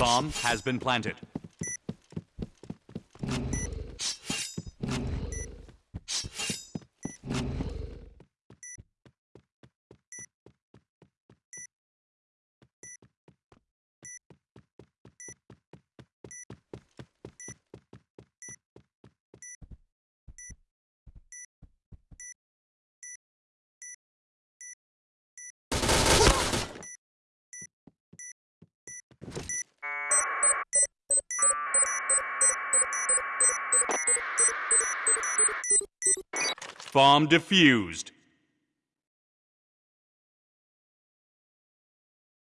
Bomb has been planted. Bomb defused.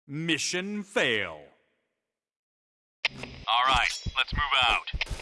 Mission fail. All right, let's move out.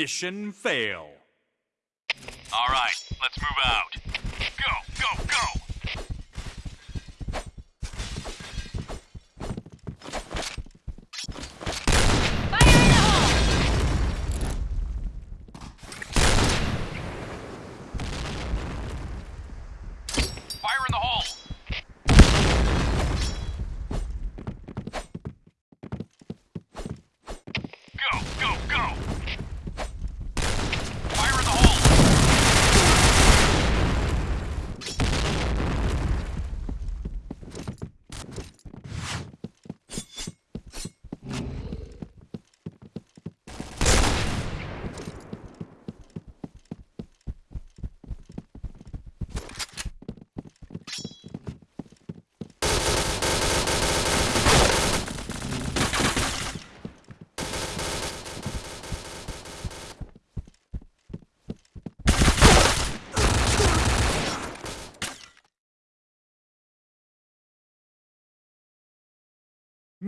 Mission fail. All right, let's move out.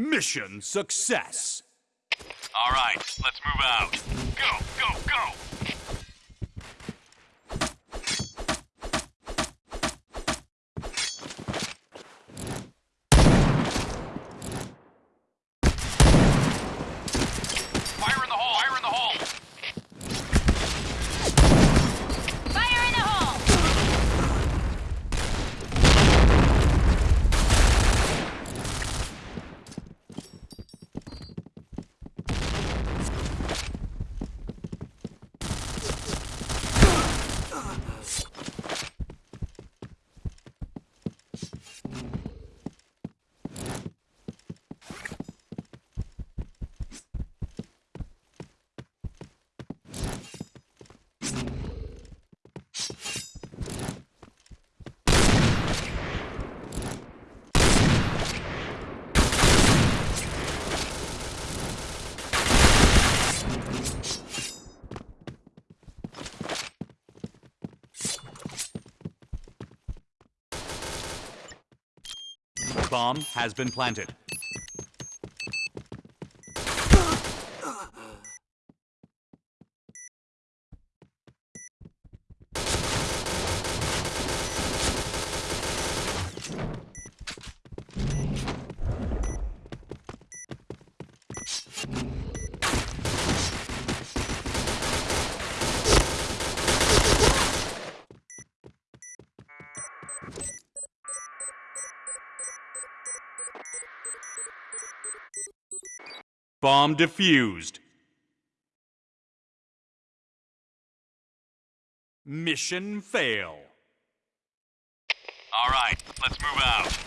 Mission success. All right, let's move out. Go, go, go! bomb has been planted. Bomb defused. Mission fail. All right, let's move out.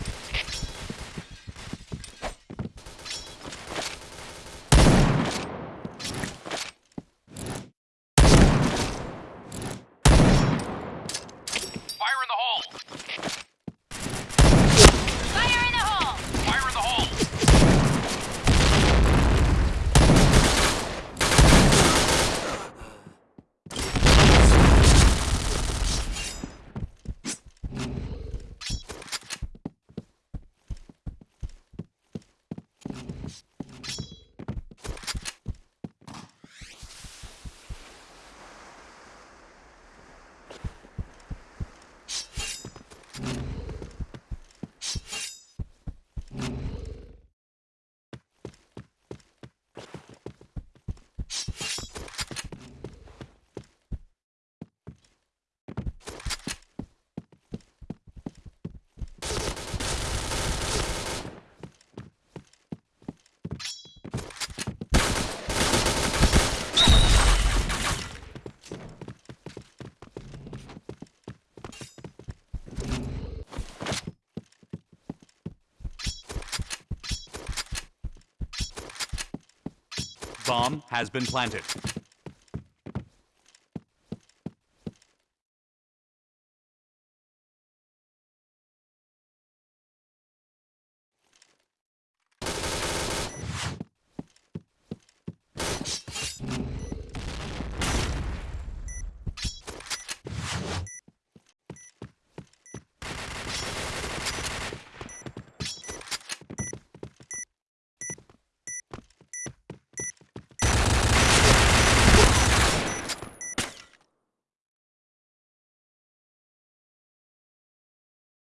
bomb has been planted.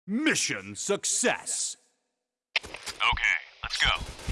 Mission success! Okay, let's go.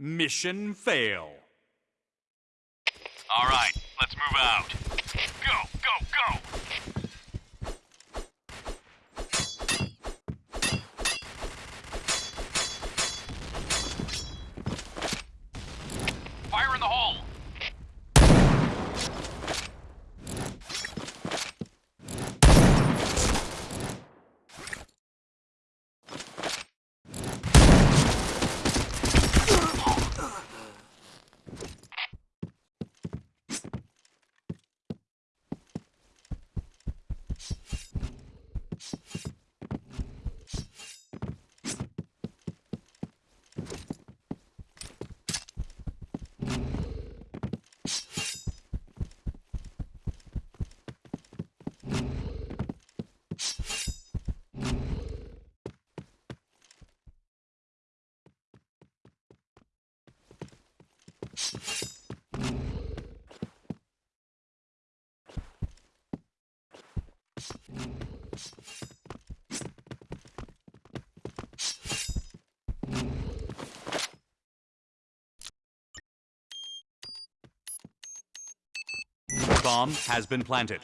Mission fail. All right, let's move out. Bomb has been planted.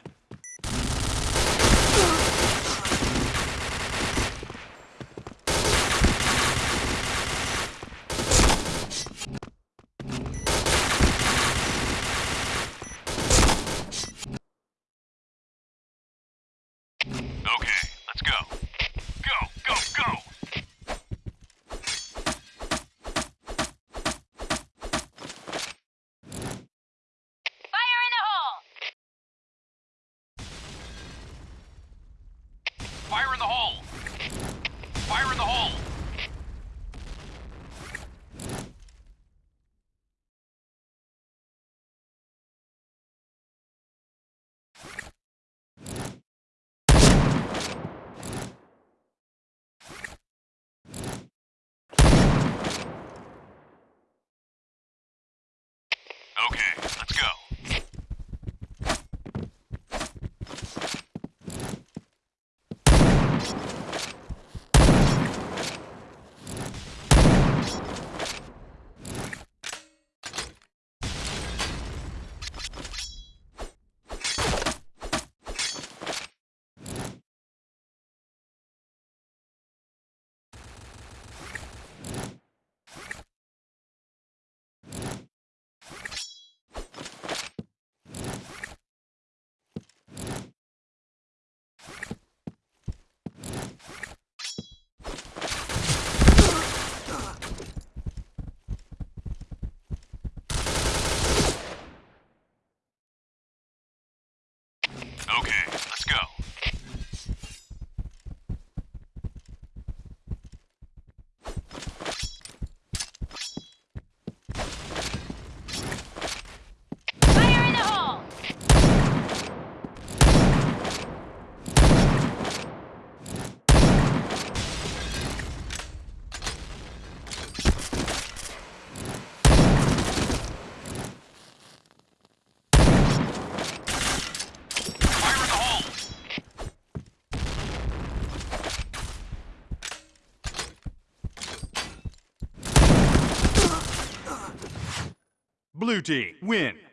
Blue Team win.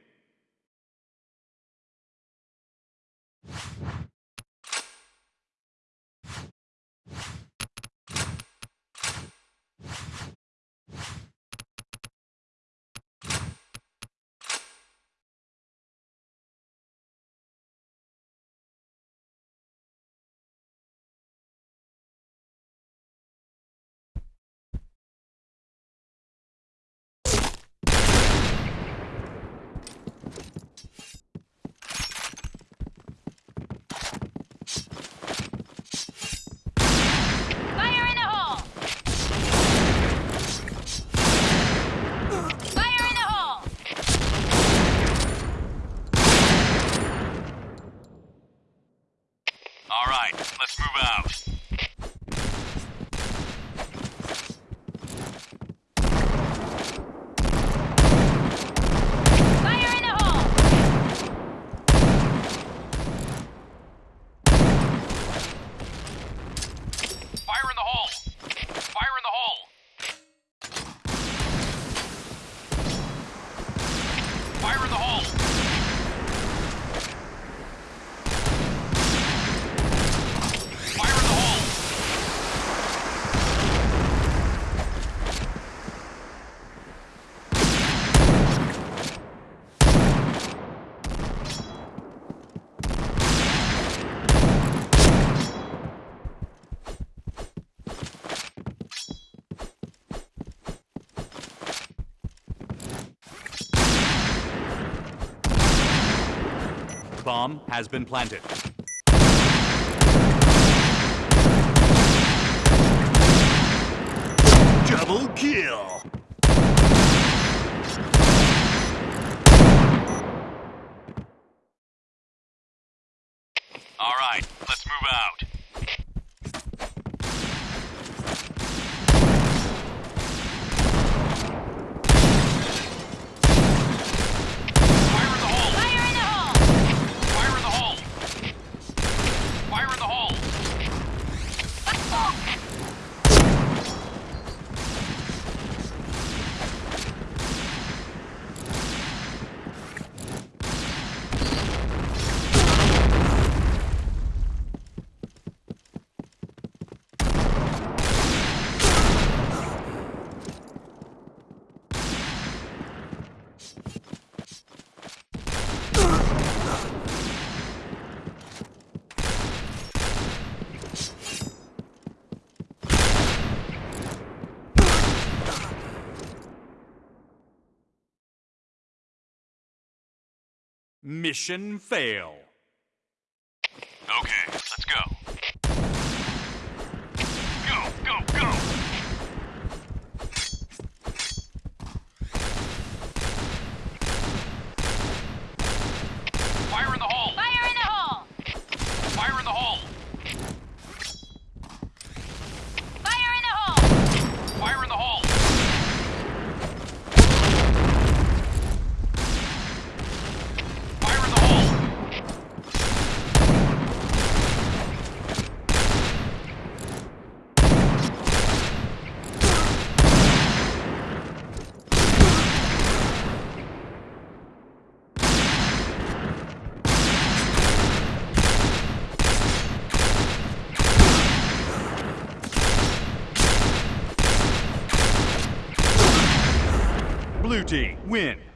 bomb has been planted. Double kill! Mission fail. Team win.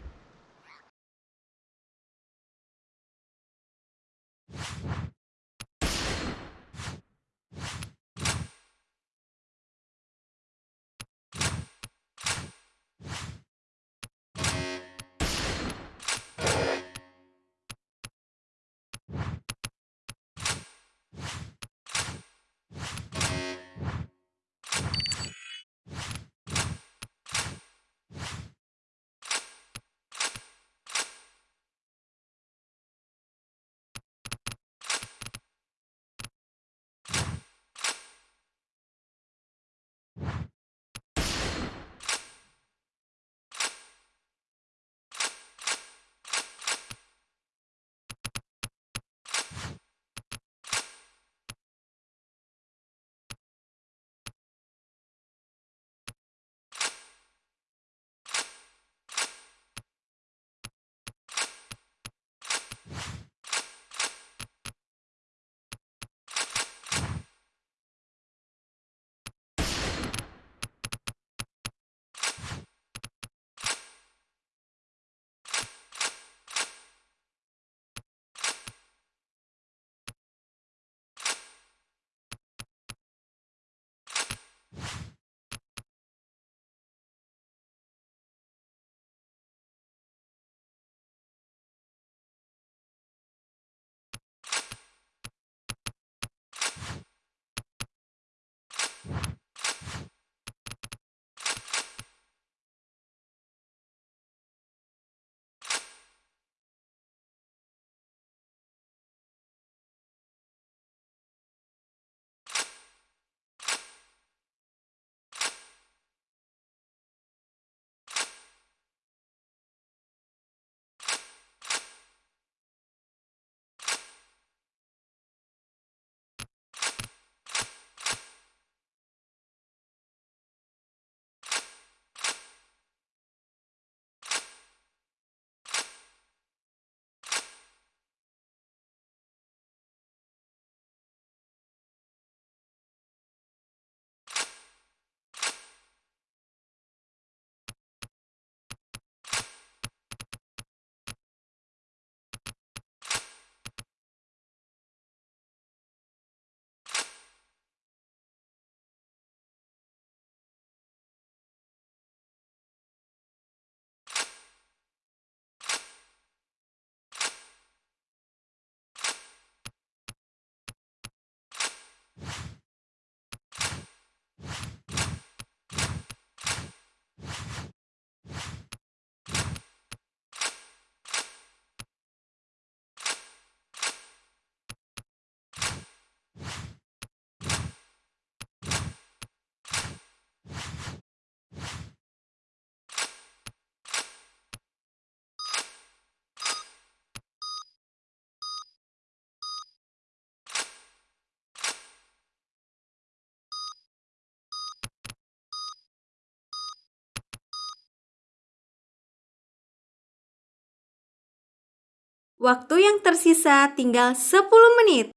Waktu yang tersisa tinggal 10 menit.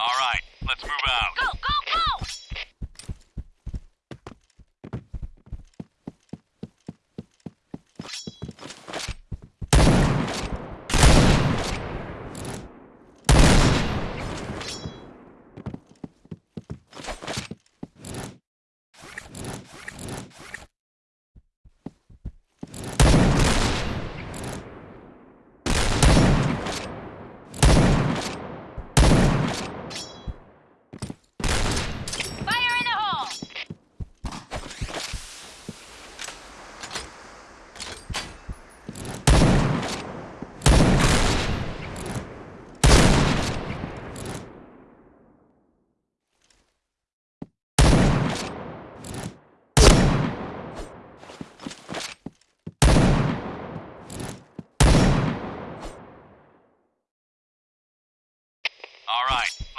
All right, let's move out. Go, go, go!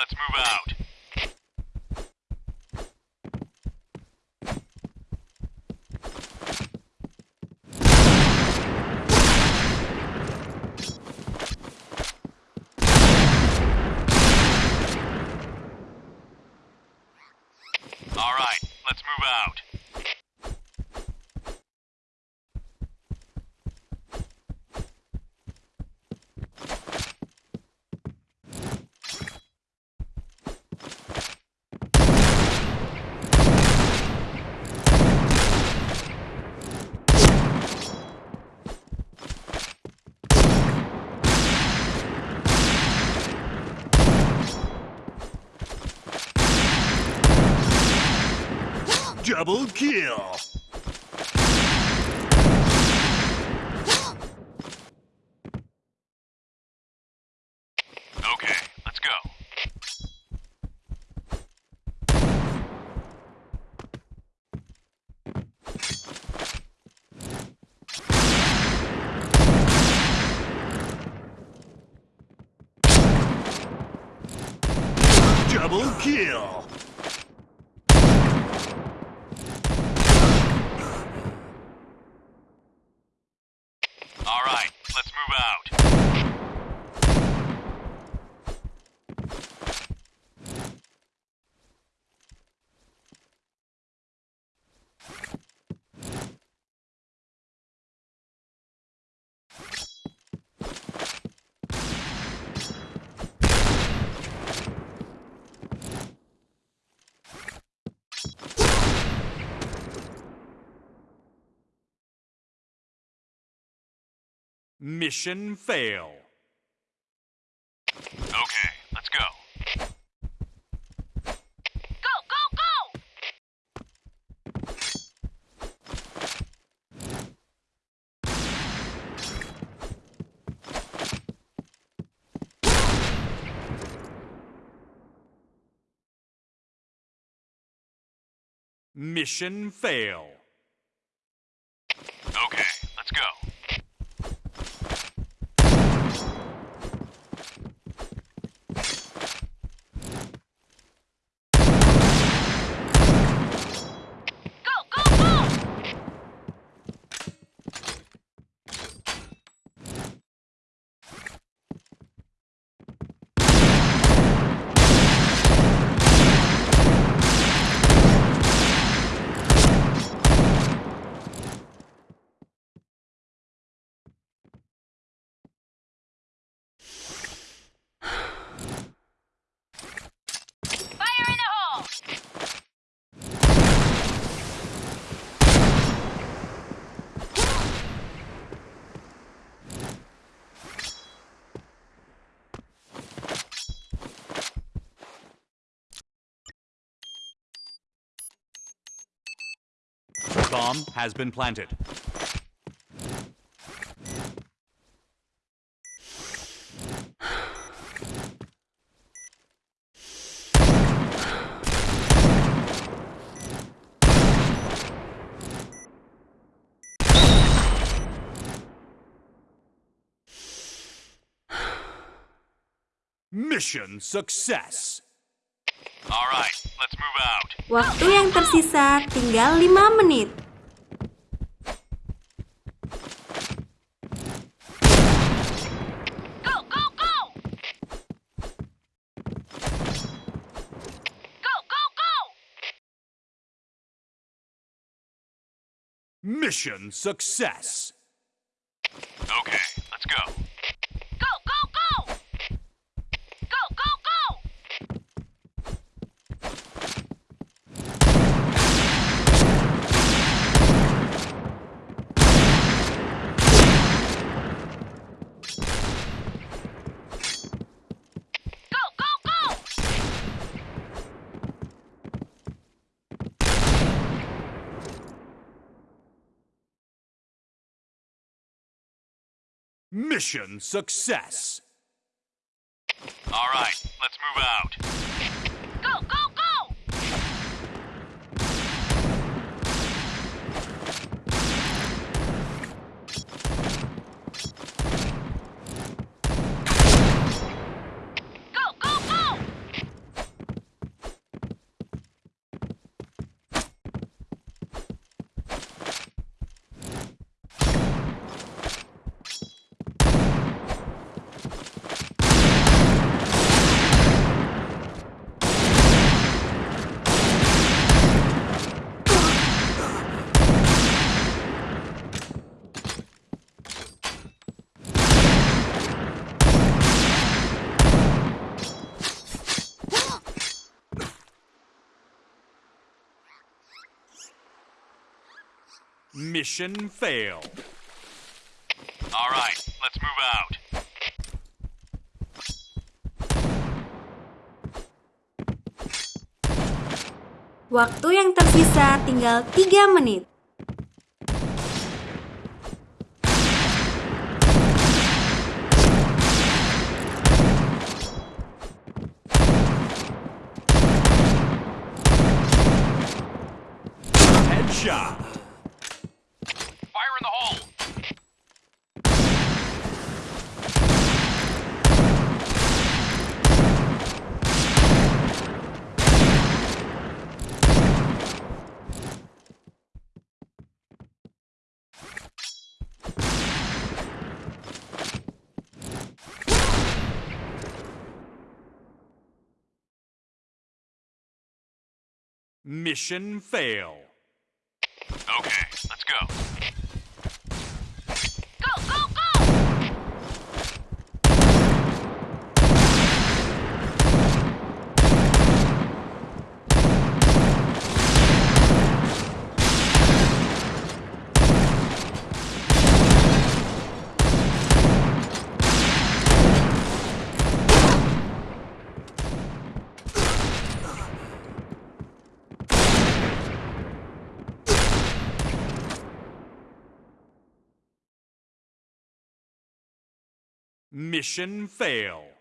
Let's move out. All right, let's move out. Double kill. Okay, let's go. Double kill. All right, let's move out. Mission fail. Okay, let's go. Go, go, go! Mission fail. Okay, let's go. Go, go, go! Fire in the hole! Bomb has been planted. Mission success. All right, let's move out. Waktu yang tersisa tinggal 5 menit. Go, go, go! Go, go, go! Mission success. Okay, let's go. Go, go, go! Go, go, go! Go, go, go! Mission success. All right, let's move out. Mission fail. All right, let's move out. Waktu yang tersisa tinggal 3 menit. Mission fail. Okay, let's go. Mission fail.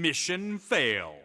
Mission fail.